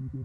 Outro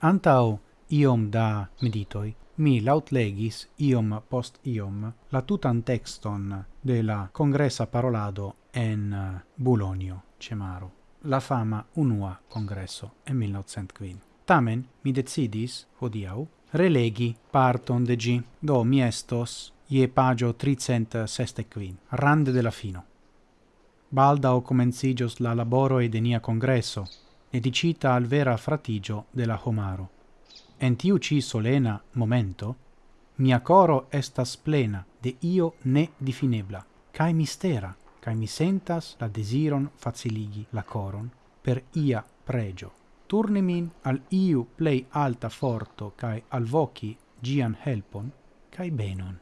Antau iom da meditoi, mi lautlegis iom post iom la tutan texton de la congressa parolado en eh, Bulonio, Cemaro, la fama unua congresso en 1905. Tamen mi decidis, hodiau, relegi parton de gi, do mi estos ie pagio 365, rande de la fino. Baldao comencigios la laboroi de nia congresso, edicita al vera fratigio de la homaro. En tiu ci solena momento, mia coro estas plena de io ne difinebla, cae mistera, cae mi sentas la desiron faciligi la coron per ia pregio. Turni min al iu plei alta forto cae alvoci gian helpon cae benon.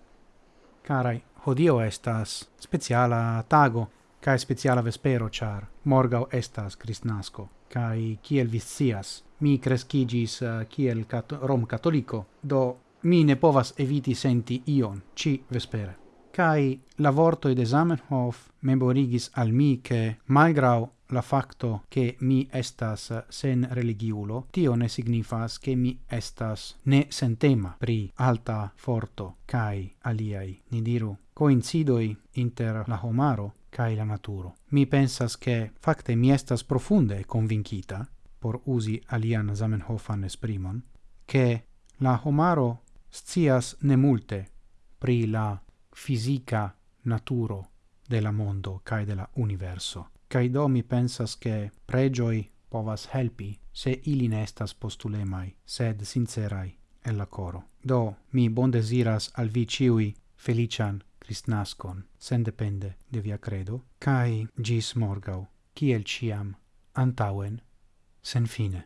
Carai, hodio estas speciala tago cae speciala vespero char morgau estas Christnasco, cae kiel vis sias, mi crescigis uh, kiel cat rom catolico, do mi ne povas eviti senti ion, ci vespere. Cae la vortoi de Zamenhof memorigis al mi che, malgrau la facto che mi estas sen religiulo, tio ne signifas che mi estas ne sentema pri alta forto cae aliai, ni diru, coincidoi inter la homaro cae la naturo. Mi pensas che facte mi estas profunde convincita, por usi alian Zamenhofan esprimon, che la homaro scias ne multe pri la fisica naturo de la mondo cae de la universo. Cae do mi pensas che pregioi povas helpi se ili ne estas postulemai, sed sincerai el la coro. Do mi bon desiras al vi ciui felician Cristnascon, sendepende de via credo, cae gis morgau, ciel ciam, antauen, sen fine.